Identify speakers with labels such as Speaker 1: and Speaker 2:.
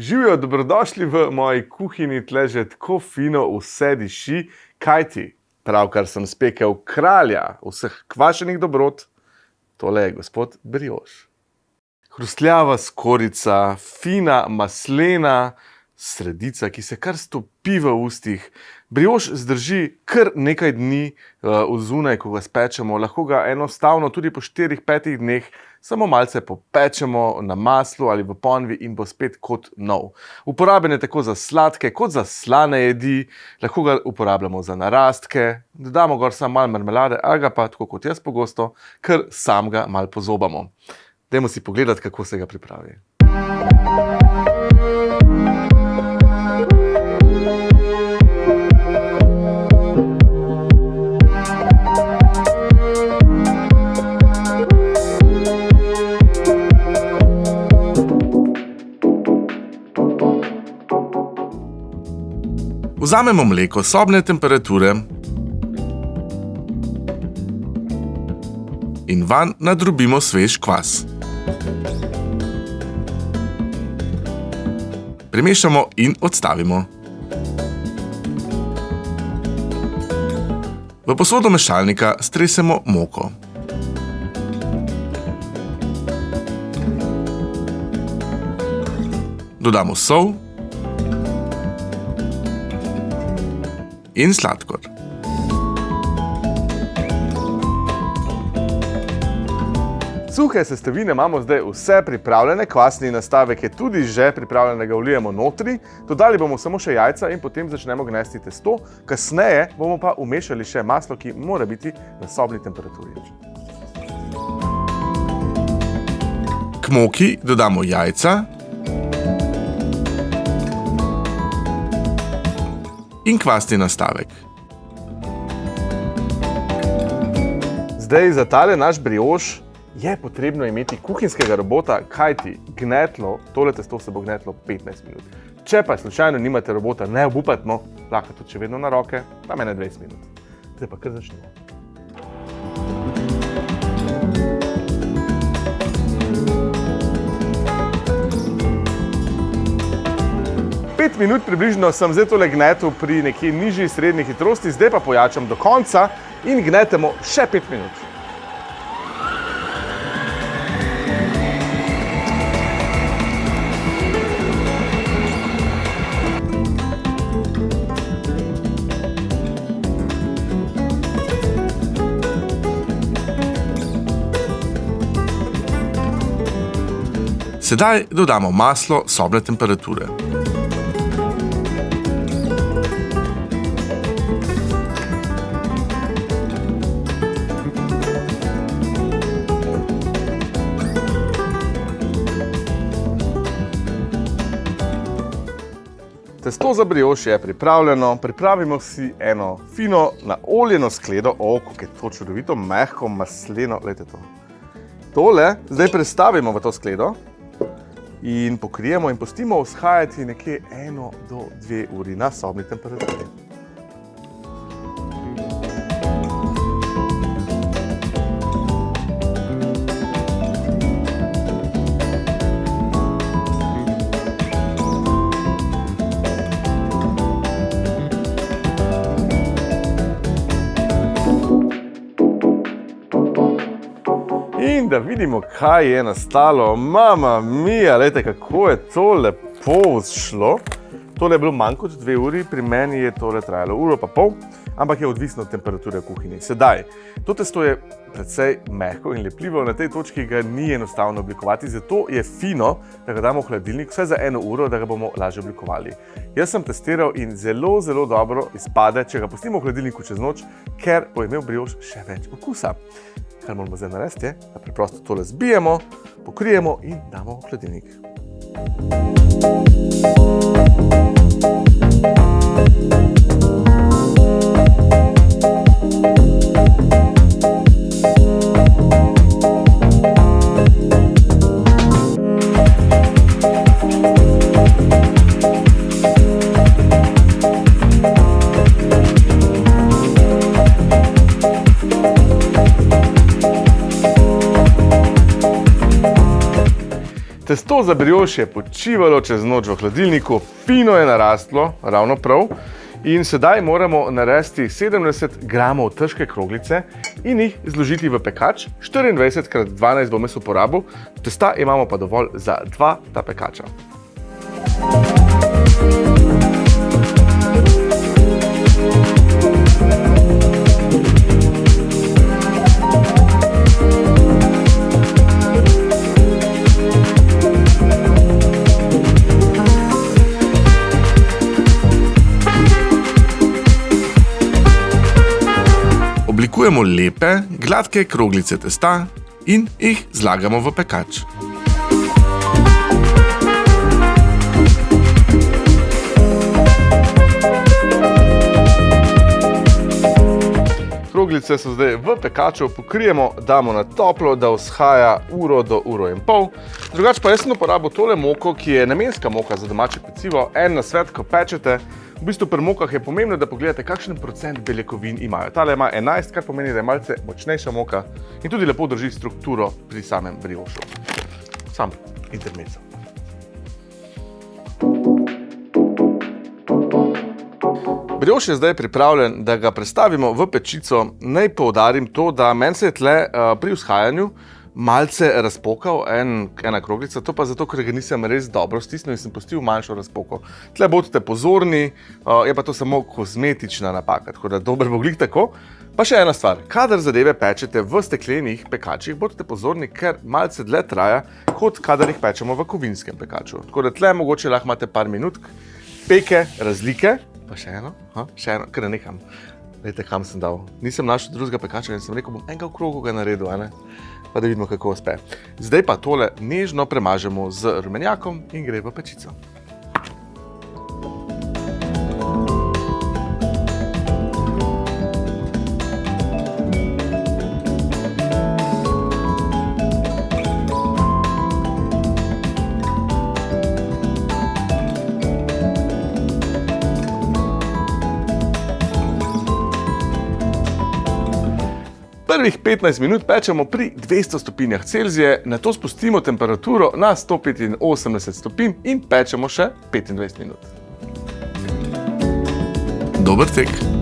Speaker 1: Živijo, dobrodošli v moji kuhinji, tle že tako fino vse diši, kaj ti? Pravkar sem spekel kralja vseh kvašenih dobrot, tole je gospod Brioš. Hrustljava skorica, fina maslena sredica, ki se kar stopi v ustih. Brioš zdrži kar nekaj dni uh, vzunaj, ko ga spečemo. Lahko ga enostavno tudi po 4-5 dneh samo malce popečemo na maslu ali v ponvi in bo spet kot nov. Uporaben je tako za sladke kot za slane jedi, lahko ga uporabljamo za narastke, dodamo gor samo malo marmelade ali ga pa, tako kot jaz pogosto, kar sam ga malo pozobamo. Dajmo si pogledati, kako se ga pripravi. Vzamemo mleko sobne temperature in van nadrobimo svež kvas. Premešamo in odstavimo. V posodo mešalnika stresemo moko. Dodamo sol in sladkor. Suhe sestavine imamo zdaj vse pripravljene, kvasni nastavek je tudi že pripravljen, da ga vlijemo notri. Dodali bomo samo še jajca in potem začnemo gnesti testo. Kasneje bomo pa umešali še maslo, ki mora biti na sobni temperaturi. K moki dodamo jajca, in kvasni nastavek. Zdaj za tale naš brioš je potrebno imeti kuhinskega robota, kajti gnetlo, tole testo se bo gnetlo 15 minut. Če pa slučajno nimate robota, ne obupati, no, lahko tudi še vedno na roke, pa mene 20 minut. Zdaj pa kar začnemo. Pet minut približno sem zdaj tole gnetu pri nekje nižji srednji hitrosti, zdaj pa pojačam do konca in gnetemo še pet minut. Sedaj dodamo maslo sobne temperature. Testo za brioš je pripravljeno, pripravimo si eno fino naoljeno skledo, o, kako je to čudovito, mehko, masleno, gledajte to. Tole zdaj prestavimo v to skledo in pokrijemo in pustimo vzhajati nekje eno do dve uri na sobni temperaturi. In da vidimo, kaj je nastalo. Mama mija, gledajte, kako je to lepo šlo. Tole je bilo manj kot dve uri, pri meni je tole trajalo uro pa pol, ampak je odvisno od temperature v kuhinji. Sedaj, to testo je precej mehko in lepljivo, na tej točki ga ni enostavno oblikovati, zato je fino, da ga damo v hladilnik vse za eno uro, da ga bomo lažje oblikovali. Jaz sem testiral in zelo, zelo dobro izpade, če ga pustimo v hladilniku čez noč, ker bo imel brioš še več okusa kar moramo zdaj narediti, je, da preprosto tole zbijemo, pokrijemo in damo v hladilnik. Testo za brioš je počivalo čez noč v hladilniku, fino je narastlo, ravno prav. In sedaj moramo narediti 70 gramov težke kroglice in jih zložiti v pekač. 24 x 12 bom jaz uporabil, testa imamo pa dovolj za dva ta pekača. Oblikujemo lepe, gladke kroglice testa in jih zlagamo v pekač. Kroglice so zdaj v pekaču, pokrijemo, damo na toplo, da vzhaja uro do uro in pol. Drugač pa jaz sem uporabil tole moko, ki je namenska moka za domače pecivo. En na svet, ko pečete, v bistvu pri mokah je pomembno, da pogledate, kakšen procent beljakovin imajo. Tale ima 11, kar pomeni, da je malce močnejša moka in tudi lepo drži strukturo pri samem briošu. Sam intermezzo. Brioš je zdaj pripravljen, da ga prestavimo v pečico. Naj poudarim to, da meni se je tle uh, pri vzhajanju malce razpokal en, ena kroglica, to pa zato, ker ga nisem res dobro stisnil in sem pustil manjšo razpoko. Tle bodite pozorni, je pa to samo kozmetična napaka, tako da dober bo glik tako. Pa še ena stvar, kadar zadeve pečete v steklenih pekačih, bodite pozorni, ker malce dlje traja, kot kadar jih pečemo v kovinskem pekaču. Tako da tle mogoče lahko imate par minut peke razlike, pa še eno, ha? še eno, ker ne nekam. Vete, kam sem dal. Nisem našel drugega pekača in sem rekel, bom enega v krogu ga naredil, ne? pa da vidimo, kako uspe. Zdaj pa tole nežno premažemo z rumenjakom in gre v pečico. Prvih 15 minut pečemo pri 200 stopinjah Celzije, na to spustimo temperaturo na 185 stopinj in pečemo še 25 minut. Dober tek!